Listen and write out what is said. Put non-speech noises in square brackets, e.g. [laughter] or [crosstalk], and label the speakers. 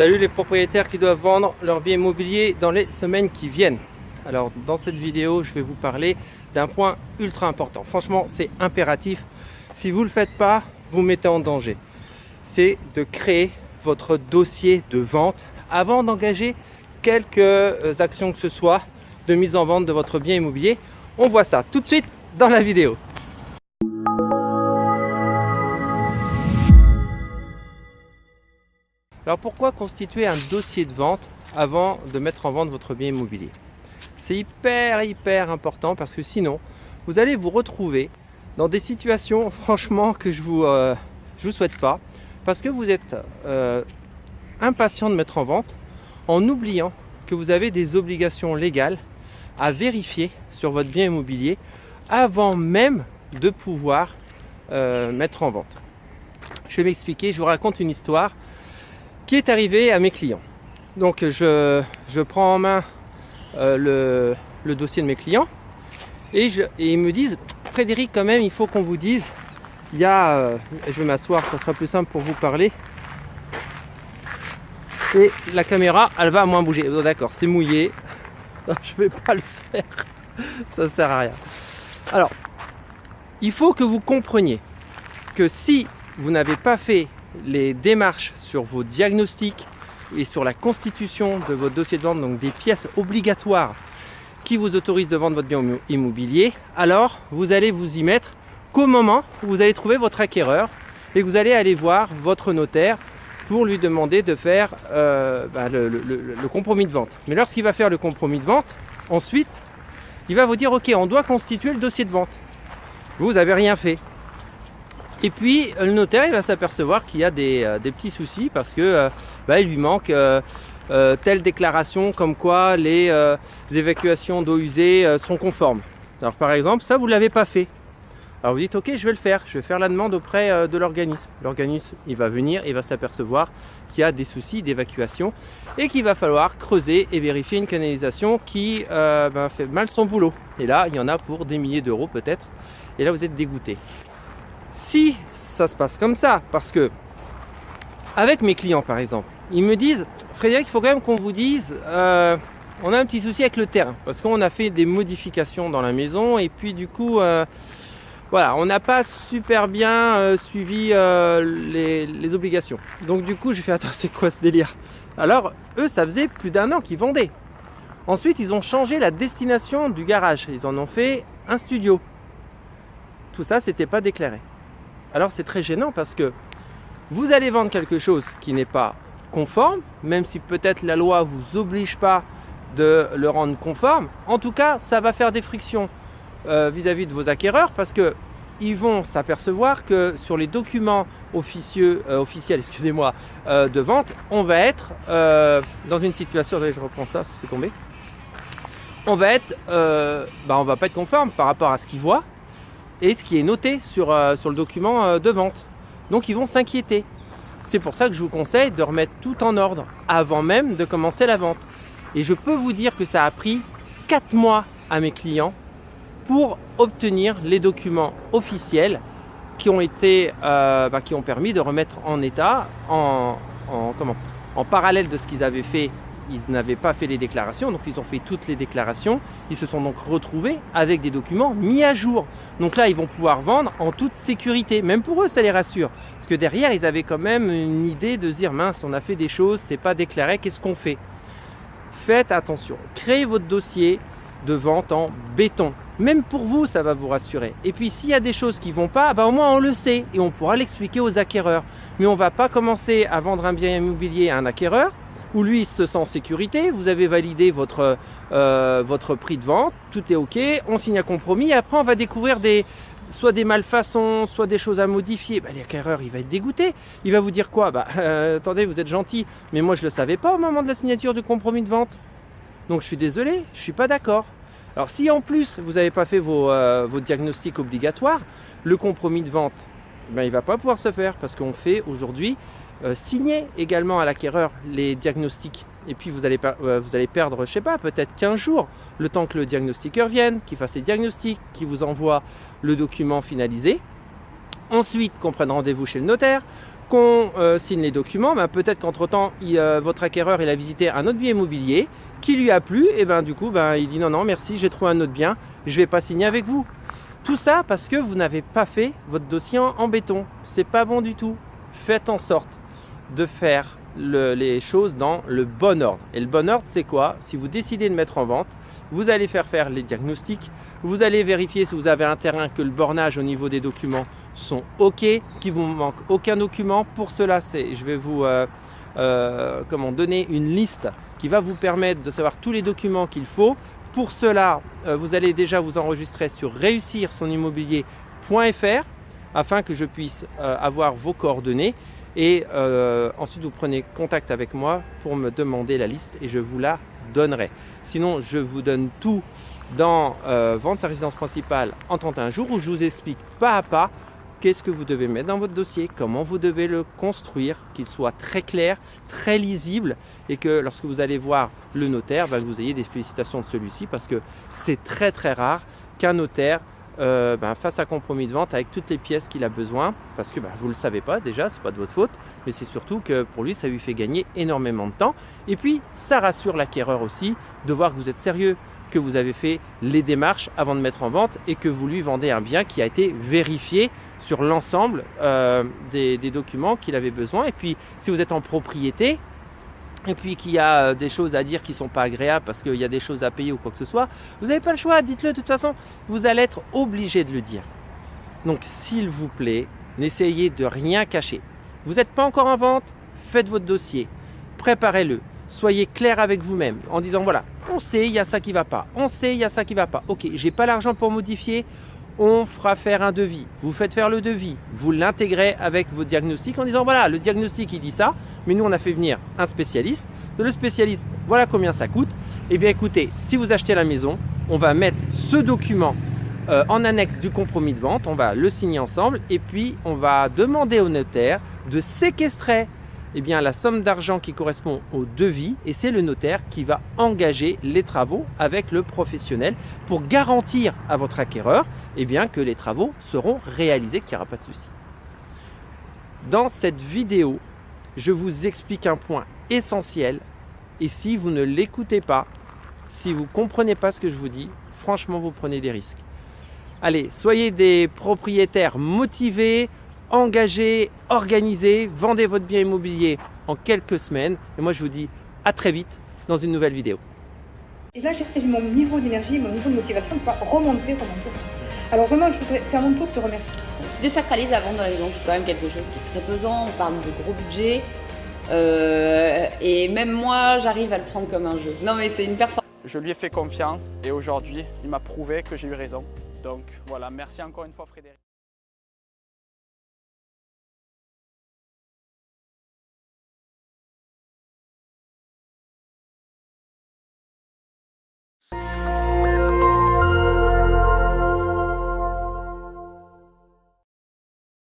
Speaker 1: Salut les propriétaires qui doivent vendre leur bien immobilier dans les semaines qui viennent. Alors dans cette vidéo, je vais vous parler d'un point ultra important. Franchement, c'est impératif. Si vous ne le faites pas, vous mettez en danger. C'est de créer votre dossier de vente avant d'engager quelques actions que ce soit de mise en vente de votre bien immobilier. On voit ça tout de suite dans la vidéo. Alors pourquoi constituer un dossier de vente avant de mettre en vente votre bien immobilier? C'est hyper hyper important parce que sinon vous allez vous retrouver dans des situations [laughs] franchement que je vous, euh, vous souhaite pas parce que vous êtes euh, impatient de mettre en vente en oubliant que vous avez des obligations légales à vérifier sur votre bien immobilier avant même de pouvoir euh, mettre en vente. Je vais m'expliquer, je vous raconte une histoire qui est arrivé à mes clients. Donc je, je prends en main euh, le, le, dossier de mes clients et, je, ils me disent Frédéric quand même il faut qu'on vous dise il y a, euh, je vais m'asseoir ça sera plus simple pour vous parler. Et la caméra elle va moins bouger. Oh, d'accord c'est mouillé. [laughs] Je vais pas le faire. [laughs] Ça sert à rien. Alors il faut que vous compreniez que si vous n'avez pas fait les démarches sur vos diagnostics et sur la constitution de votre dossier de vente, donc des pièces obligatoires qui vous autorisent de vendre votre bien immobilier, alors vous allez vous y mettre qu'au moment où vous allez trouver votre acquéreur et que vous allez aller voir votre notaire pour lui demander de faire euh, bah, le, le, compromis de vente. Mais lorsqu'il va faire le compromis de vente, ensuite, il va vous dire, ok, on doit constituer le dossier de vente. Vous n'avez rien fait. Et puis le notaire il va s'apercevoir qu'il y a des, euh, petits soucis parce que euh, bah, il lui manque euh, telle déclaration comme quoi les, évacuations d'eau usée sont conformes. Alors par exemple, ça vous ne l'avez pas fait. Alors vous dites ok je vais le faire, je vais faire la demande auprès de l'organisme. L'organisme il va venir, il va s'apercevoir qu'il y a des soucis d'évacuation et qu'il va falloir creuser et vérifier une canalisation qui ben, fait mal son boulot. Et là il y en a pour des milliers d'euros peut-être. Et là vous êtes dégoûté. Si ça se passe comme ça, parce que avec mes clients par exemple, ils me disent Frédéric, il faut quand même qu'on vous dise euh, on a un petit souci avec le terrain parce qu'on a fait des modifications dans la maison et puis du coup euh, voilà on n'a pas super bien euh, suivi les, les, obligations. Donc du coup j'ai fait attends c'est quoi ce délire? Alors eux ça faisait plus d'un an qu'ils vendaient. Ensuite ils ont changé la destination du garage. Ils en ont fait un studio. Tout ça c'était pas déclaré alors c'est très gênant parce que vous allez vendre quelque chose qui n'est pas conforme, même si peut-être la loi ne vous oblige pas de le rendre conforme. En tout cas, ça va faire des frictions euh, vis-à-vis de vos acquéreurs parce que ils vont s'apercevoir que sur les documents officieux, euh, officiels [laughs] excusez-moi, euh, de vente, on va être dans une situation, je reprends ça, c'est tombé, on va être, bah, on va pas être conforme par rapport à ce qu'ils voient et ce qui est noté sur, euh, sur le document euh, de vente. Donc ils vont s'inquiéter. C'est pour ça que je vous conseille de remettre tout en ordre avant même de commencer la vente. Et je peux vous dire que ça a pris 4 mois à mes clients pour obtenir les documents officiels qui ont, été, euh, bah, qui ont permis de remettre en état, en, en, comment, en parallèle de ce qu'ils avaient fait ils n'avaient pas fait les déclarations, donc ils ont fait toutes les déclarations. Ils se sont donc retrouvés avec des documents mis à jour. Donc là, ils vont pouvoir vendre en toute sécurité. Même pour eux, ça les rassure. Parce que derrière, ils avaient quand même une idée de se dire, mince, on a fait des choses, c'est pas déclaré, qu'est-ce qu'on fait? Faites attention. Créez votre dossier de vente en béton. Même pour vous, ça va vous rassurer. Et puis, s'il y a des choses qui vont pas, bah, au moins on le sait et on pourra l'expliquer aux acquéreurs. Mais on va pas commencer à vendre un bien immobilier à un acquéreur où lui se sent en sécurité, vous avez validé votre, euh, votre prix de vente, tout est ok, on signe un compromis, après on va découvrir des, soit des malfaçons, soit des choses à modifier, bah, l'acquéreur il va être dégoûté. Il va vous dire quoi? Bah [laughs] euh, attendez, vous êtes gentil, mais moi je ne le savais pas au moment de la signature du compromis de vente. Donc je suis désolé, je ne suis pas d'accord. Alors si en plus vous n'avez pas fait vos, euh, vos, diagnostics obligatoires, le compromis de vente, ben, il ne va pas pouvoir se faire parce qu'on fait aujourd'hui euh, signer également à l'acquéreur les diagnostics et puis vous allez, euh, vous allez perdre, je sais pas, peut-être 15 jours, le temps que le diagnostiqueur vienne, qu'il fasse les diagnostics, qu'il vous envoie le document finalisé. Ensuite, qu'on prenne rendez-vous chez le notaire, qu'on euh, signe les documents, ben, peut-être qu'entre temps, euh, votre acquéreur a visité un autre bien immobilier qui lui a plu, et ben du coup, ben, il dit non, non, merci, j'ai trouvé un autre bien, je ne vais pas signer avec vous. Tout ça parce que vous n'avez pas fait votre dossier en, béton. C'est pas bon du tout. Faites en sorte de faire les choses dans le bon ordre. Et le bon ordre, c'est quoi? Si vous décidez de mettre en vente, vous allez faire faire les diagnostics, vous allez vérifier si vous avez un terrain, que le bornage au niveau des documents sont OK, qu'il vous manque aucun document. Pour cela, je vais vous euh, euh, comment, donner une liste qui va vous permettre de savoir tous les documents qu'il faut. Pour cela, euh, vous allez déjà vous enregistrer sur réussir son afin que je puisse avoir vos coordonnées et ensuite vous prenez contact avec moi pour me demander la liste et je vous la donnerai. Sinon, je vous donne tout dans Vendre sa résidence principale en 31 jours où je vous explique pas à pas qu'est-ce que vous devez mettre dans votre dossier, comment vous devez le construire, qu'il soit très clair, très lisible et que lorsque vous allez voir le notaire, ben, vous ayez des félicitations de celui-ci parce que c'est très très rare qu'un notaire euh, ben, fasse un compromis de vente avec toutes les pièces qu'il a besoin. Parce que ben, vous ne le savez pas déjà, ce n'est pas de votre faute, mais c'est surtout que pour lui ça lui fait gagner énormément de temps. Et puis ça rassure l'acquéreur aussi de voir que vous êtes sérieux, que vous avez fait les démarches avant de mettre en vente et que vous lui vendez un bien qui a été vérifié sur l'ensemble euh, des, documents qu'il avait besoin. Et puis, si vous êtes en propriété, et puis qu'il y a euh, des choses à dire qui sont pas agréables parce qu'il y a des choses à payer ou quoi que ce soit, vous n'avez pas le choix, dites-le de toute façon, vous allez être obligé de le dire. Donc, s'il vous plaît, n'essayez de rien cacher. Vous n'êtes pas encore en vente, faites votre dossier, préparez-le, soyez clair avec vous-même en disant voilà, on sait, il y a ça qui va pas, on sait, il y a ça qui va pas, ok, j'ai pas l'argent pour modifier, on fera faire un devis. Vous faites faire le devis, vous l'intégrez avec vos diagnostics en disant voilà, le diagnostic il dit ça, mais nous on a fait venir un spécialiste. Le spécialiste, voilà combien ça coûte. Eh bien écoutez, si vous achetez la maison, on va mettre ce document euh, en annexe du compromis de vente, on va le signer ensemble et puis on va demander au notaire de séquestrer eh bien, la somme d'argent qui correspond au devis et c'est le notaire qui va engager les travaux avec le professionnel pour garantir à votre acquéreur eh bien, que les travaux seront réalisés, qu'il n'y aura pas de souci. Dans cette vidéo, je vous explique un point essentiel et si vous ne l'écoutez pas, si vous ne comprenez pas ce que je vous dis, franchement, vous prenez des risques. Allez, soyez des propriétaires motivés, engagez, organisez, vendez votre bien immobilier en quelques semaines. Et moi, je vous dis à très vite dans une nouvelle vidéo.
Speaker 2: Et là, j'ai mon niveau d'énergie, mon niveau de motivation remonter, remonter. Alors vraiment, je voudrais faire mon tour de te remercier.
Speaker 3: Tu désacralises la vente dans la maison, c'est quand même quelque chose qui est très pesant. On parle de gros budget. Euh, et même moi, j'arrive à le prendre comme un jeu. Non, mais c'est une performance.
Speaker 4: Je lui ai fait confiance et aujourd'hui, il m'a prouvé que j'ai eu raison. Donc voilà, merci encore une fois Frédéric.